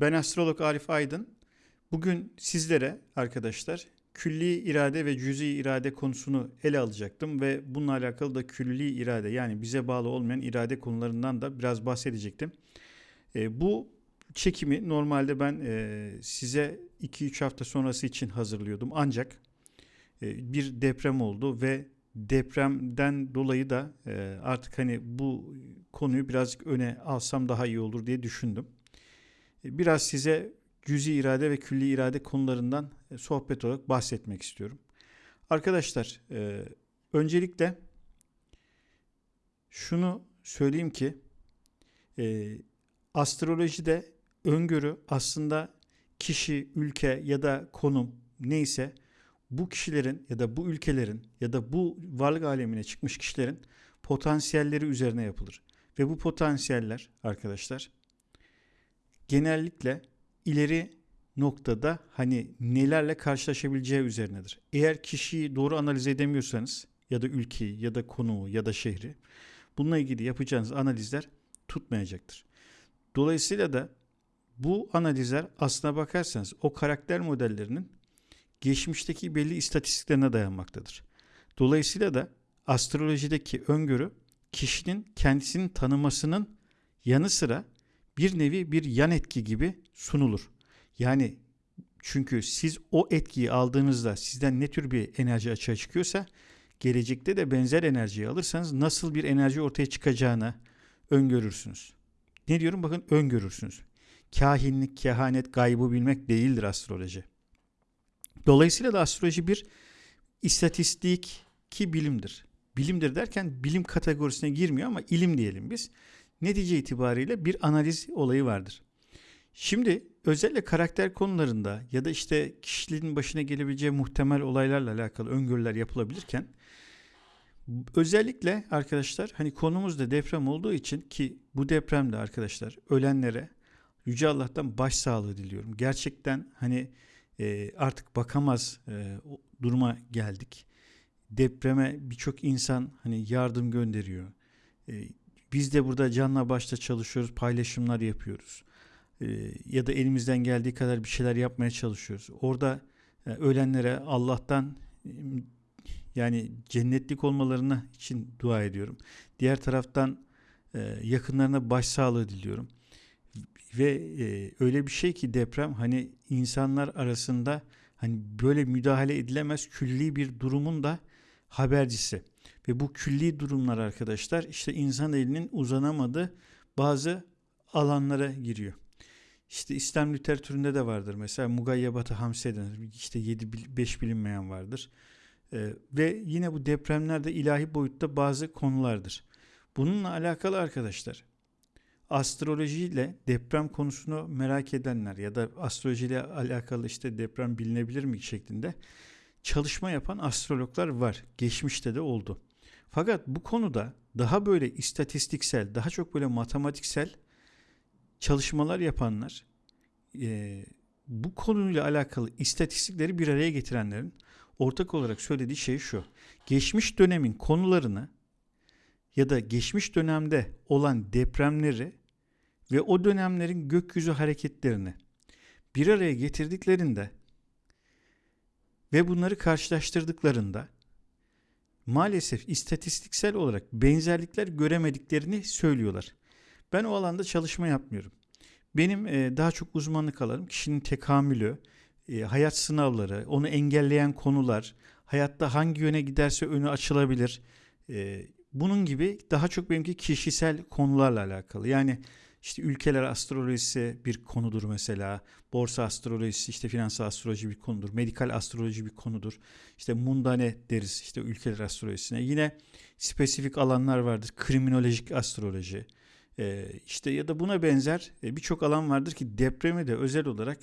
Ben astrolog Arif Aydın. Bugün sizlere arkadaşlar külli irade ve cüzi irade konusunu ele alacaktım ve bununla alakalı da külli irade yani bize bağlı olmayan irade konularından da biraz bahsedecektim. E, bu çekimi normalde ben e, size 2-3 hafta sonrası için hazırlıyordum ancak e, bir deprem oldu ve depremden dolayı da e, artık hani bu konuyu birazcık öne alsam daha iyi olur diye düşündüm. E, biraz size cüzi irade ve külli irade konularından e, sohbet olarak bahsetmek istiyorum. Arkadaşlar e, öncelikle şunu söyleyeyim ki astrolojide öngörü aslında kişi, ülke ya da konum neyse bu kişilerin ya da bu ülkelerin ya da bu varlık alemine çıkmış kişilerin potansiyelleri üzerine yapılır. Ve bu potansiyeller arkadaşlar genellikle ileri noktada hani nelerle karşılaşabileceği üzerinedir. Eğer kişiyi doğru analiz edemiyorsanız ya da ülkeyi ya da konumu ya da şehri bununla ilgili yapacağınız analizler tutmayacaktır. Dolayısıyla da bu analizler aslına bakarsanız o karakter modellerinin geçmişteki belli istatistiklerine dayanmaktadır. Dolayısıyla da astrolojideki öngörü kişinin kendisini tanımasının yanı sıra bir nevi bir yan etki gibi sunulur. Yani çünkü siz o etkiyi aldığınızda sizden ne tür bir enerji açığa çıkıyorsa gelecekte de benzer enerjiyi alırsanız nasıl bir enerji ortaya çıkacağını öngörürsünüz. Ne diyorum bakın öngörürsünüz. Kahinlik, kehanet, gaybı bilmek değildir astroloji. Dolayısıyla da astroloji bir istatistik ki bilimdir. Bilimdir derken bilim kategorisine girmiyor ama ilim diyelim biz. Netice itibariyle bir analiz olayı vardır. Şimdi özellikle karakter konularında ya da işte kişiliğin başına gelebileceği muhtemel olaylarla alakalı öngörüler yapılabilirken özellikle arkadaşlar hani konumuz da deprem olduğu için ki bu depremde arkadaşlar ölenlere Yüce Allah'tan başsağlığı diliyorum. Gerçekten hani e, artık bakamaz e, duruma geldik. Depreme birçok insan hani yardım gönderiyor. E, biz de burada canla başta çalışıyoruz, paylaşımlar yapıyoruz. E, ya da elimizden geldiği kadar bir şeyler yapmaya çalışıyoruz. Orada e, ölenlere Allah'tan yani cennetlik olmalarına için dua ediyorum. Diğer taraftan e, yakınlarına başsağlığı diliyorum. Ve e, öyle bir şey ki deprem hani insanlar arasında hani böyle müdahale edilemez külli bir durumun da habercisi. Ve bu külli durumlar arkadaşlar işte insan elinin uzanamadığı bazı alanlara giriyor. İşte İslam literatüründe de vardır. Mesela mugayyabatı hamse denir. İşte 7-5 bilinmeyen vardır. Ee, ve yine bu depremlerde ilahi boyutta bazı konulardır. Bununla alakalı arkadaşlar astrolojiyle deprem konusunu merak edenler ya da astrolojiyle alakalı işte deprem bilinebilir mi şeklinde çalışma yapan astrologlar var. Geçmişte de oldu. Fakat bu konuda daha böyle istatistiksel, daha çok böyle matematiksel çalışmalar yapanlar e, bu konuyla alakalı istatistikleri bir araya getirenlerin ortak olarak söylediği şey şu. Geçmiş dönemin konularını ya da geçmiş dönemde olan depremleri ve o dönemlerin gökyüzü hareketlerini bir araya getirdiklerinde ve bunları karşılaştırdıklarında maalesef istatistiksel olarak benzerlikler göremediklerini söylüyorlar. Ben o alanda çalışma yapmıyorum. Benim e, daha çok uzmanlık alanım kişinin tekamülü, e, hayat sınavları, onu engelleyen konular, hayatta hangi yöne giderse önü açılabilir. E, bunun gibi daha çok benimki kişisel konularla alakalı. Yani işte ülkeler astrolojisi bir konudur mesela. Borsa astrolojisi işte finansal astroloji bir konudur. Medikal astroloji bir konudur. İşte mundane deriz işte ülkeler astrolojisine. Yine spesifik alanlar vardır. Kriminolojik astroloji. Ee, işte ya da buna benzer e, birçok alan vardır ki depremi de özel olarak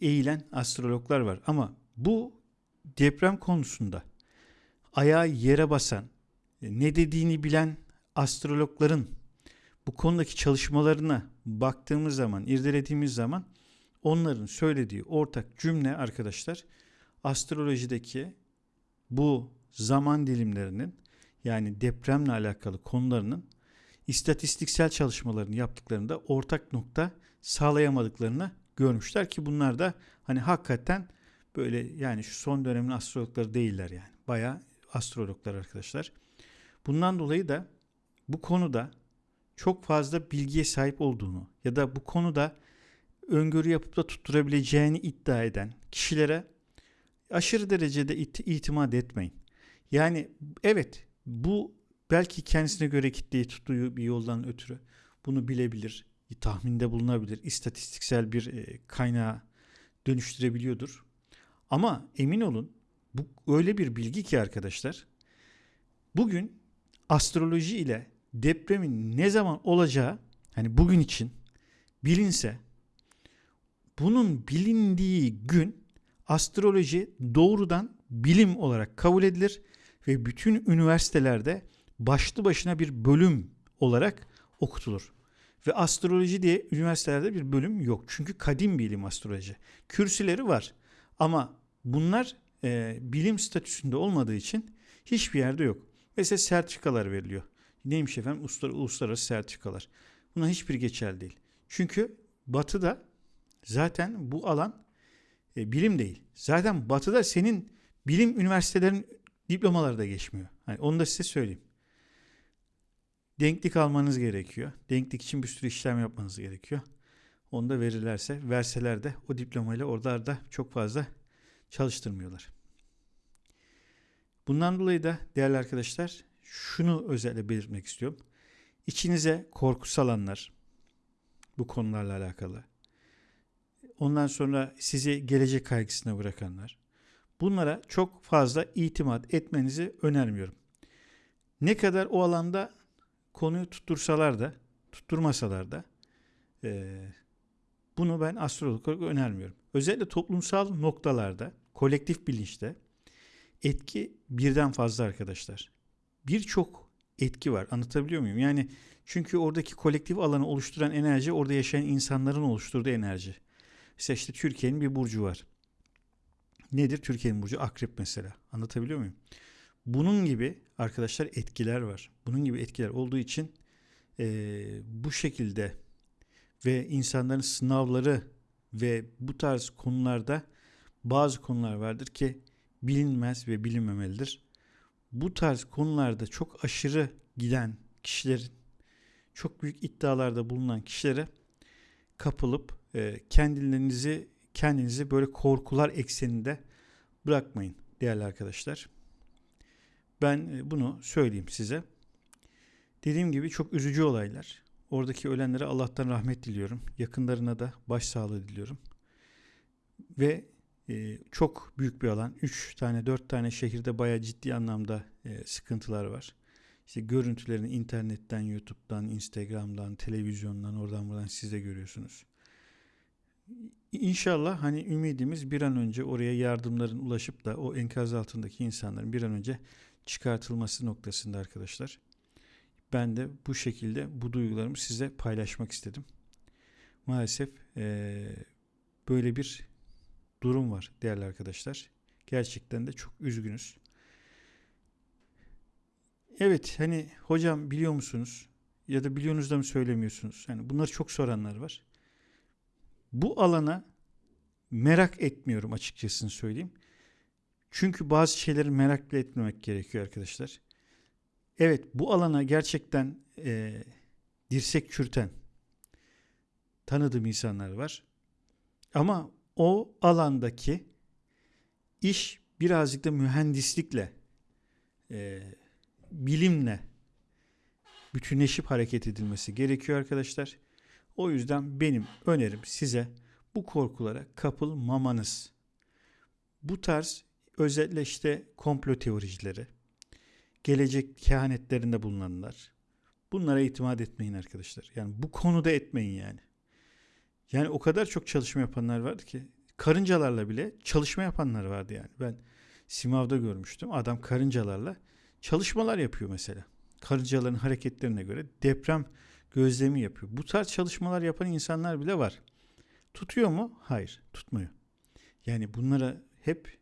eğilen astrologlar var. Ama bu deprem konusunda ayağı yere basan, e, ne dediğini bilen astrologların bu konudaki çalışmalarına baktığımız zaman, irdelediğimiz zaman onların söylediği ortak cümle arkadaşlar astrolojideki bu zaman dilimlerinin yani depremle alakalı konularının istatistiksel çalışmalarını yaptıklarında ortak nokta sağlayamadıklarını görmüşler ki bunlar da hani hakikaten böyle yani şu son dönemin astrologları değiller yani. Bayağı astrologlar arkadaşlar. Bundan dolayı da bu konuda çok fazla bilgiye sahip olduğunu ya da bu konuda öngörü yapıp da tutturabileceğini iddia eden kişilere aşırı derecede it- itimat etmeyin. Yani evet bu belki kendisine göre kitleyi tuttuğu bir yoldan ötürü bunu bilebilir, tahminde bulunabilir, istatistiksel bir e, kaynağa dönüştürebiliyordur. Ama emin olun bu öyle bir bilgi ki arkadaşlar bugün astroloji ile depremin ne zaman olacağı hani bugün için bilinse bunun bilindiği gün astroloji doğrudan bilim olarak kabul edilir ve bütün üniversitelerde başlı başına bir bölüm olarak okutulur. Ve astroloji diye üniversitelerde bir bölüm yok. Çünkü kadim bilim astroloji. Kürsüleri var. Ama bunlar e, bilim statüsünde olmadığı için hiçbir yerde yok. Mesela sertifikalar veriliyor. Neymiş efendim? Uluslararası sertifikalar. Buna hiçbir geçerli değil. Çünkü batıda zaten bu alan e, bilim değil. Zaten batıda senin bilim üniversitelerin diplomaları da geçmiyor. Hani onu da size söyleyeyim. Denklik almanız gerekiyor. Denklik için bir sürü işlem yapmanız gerekiyor. Onu da verirlerse, verseler de o diplomayla oralarda çok fazla çalıştırmıyorlar. Bundan dolayı da değerli arkadaşlar şunu özellikle belirtmek istiyorum. İçinize korku salanlar bu konularla alakalı. Ondan sonra sizi gelecek kaygısına bırakanlar. Bunlara çok fazla itimat etmenizi önermiyorum. Ne kadar o alanda konuyu tuttursalar da, tutturmasalar da e, bunu ben astrolog olarak önermiyorum. Özellikle toplumsal noktalarda, kolektif bilinçte etki birden fazla arkadaşlar. Birçok etki var. Anlatabiliyor muyum? Yani çünkü oradaki kolektif alanı oluşturan enerji orada yaşayan insanların oluşturduğu enerji. Mesela işte Türkiye'nin bir burcu var. Nedir Türkiye'nin burcu? Akrep mesela. Anlatabiliyor muyum? Bunun gibi arkadaşlar etkiler var. Bunun gibi etkiler olduğu için e, bu şekilde ve insanların sınavları ve bu tarz konularda bazı konular vardır ki bilinmez ve bilinmemelidir. Bu tarz konularda çok aşırı giden kişilerin çok büyük iddialarda bulunan kişilere kapılıp e, kendilerinizi kendinizi böyle korkular ekseninde bırakmayın değerli arkadaşlar. Ben e, bunu söyleyeyim size. Dediğim gibi çok üzücü olaylar. Oradaki ölenlere Allah'tan rahmet diliyorum. Yakınlarına da başsağlığı diliyorum. Ve e, çok büyük bir alan. 3 tane 4 tane şehirde bayağı ciddi anlamda e, sıkıntılar var. İşte görüntülerini internetten, YouTube'dan, Instagram'dan, televizyondan, oradan buradan siz de görüyorsunuz. İnşallah hani ümidimiz bir an önce oraya yardımların ulaşıp da o enkaz altındaki insanların bir an önce çıkartılması noktasında arkadaşlar. Ben de bu şekilde bu duygularımı size paylaşmak istedim. Maalesef ee, böyle bir durum var değerli arkadaşlar. Gerçekten de çok üzgünüz. Evet hani hocam biliyor musunuz ya da biliyorsunuz da mı söylemiyorsunuz? Yani bunları çok soranlar var. Bu alana merak etmiyorum açıkçası söyleyeyim. Çünkü bazı şeyleri merakla etmemek gerekiyor arkadaşlar. Evet bu alana gerçekten e, dirsek çürten tanıdığım insanlar var. Ama o alandaki iş birazcık da mühendislikle, e, bilimle bütünleşip hareket edilmesi gerekiyor arkadaşlar. O yüzden benim önerim size bu korkulara kapılmamanız. Bu tarz özellikle işte komplo teoricileri, gelecek kehanetlerinde bulunanlar. Bunlara itimat etmeyin arkadaşlar. Yani bu konuda etmeyin yani. Yani o kadar çok çalışma yapanlar vardı ki karıncalarla bile çalışma yapanlar vardı yani. Ben Simav'da görmüştüm. Adam karıncalarla çalışmalar yapıyor mesela. Karıncaların hareketlerine göre deprem gözlemi yapıyor. Bu tarz çalışmalar yapan insanlar bile var. Tutuyor mu? Hayır, tutmuyor. Yani bunlara hep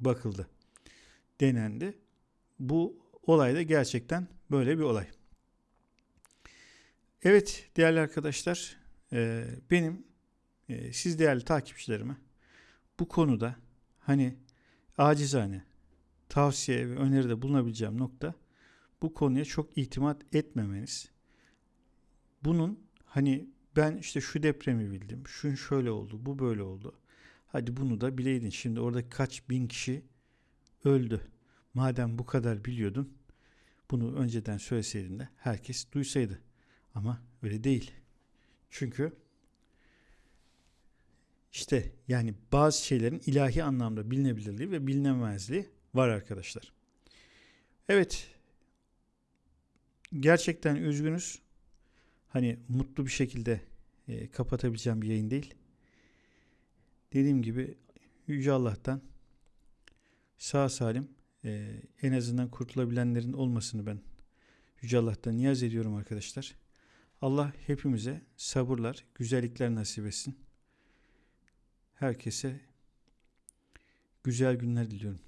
bakıldı. Denendi. Bu olay da gerçekten böyle bir olay. Evet değerli arkadaşlar benim e, siz değerli takipçilerime bu konuda hani acizane tavsiye ve öneride bulunabileceğim nokta bu konuya çok itimat etmemeniz. Bunun hani ben işte şu depremi bildim, şun şöyle oldu, bu böyle oldu. Hadi bunu da bileydin. Şimdi orada kaç bin kişi öldü. Madem bu kadar biliyordun, bunu önceden söyleseydin de herkes duysaydı. Ama öyle değil. Çünkü işte yani bazı şeylerin ilahi anlamda bilinebilirliği ve bilinemezliği var arkadaşlar. Evet. Gerçekten üzgünüz. Hani mutlu bir şekilde e, kapatabileceğim bir yayın değil. Dediğim gibi Yüce Allah'tan sağ salim e, en azından kurtulabilenlerin olmasını ben Yüce Allah'tan niyaz ediyorum arkadaşlar. Allah hepimize sabırlar, güzellikler nasip etsin. Herkese güzel günler diliyorum.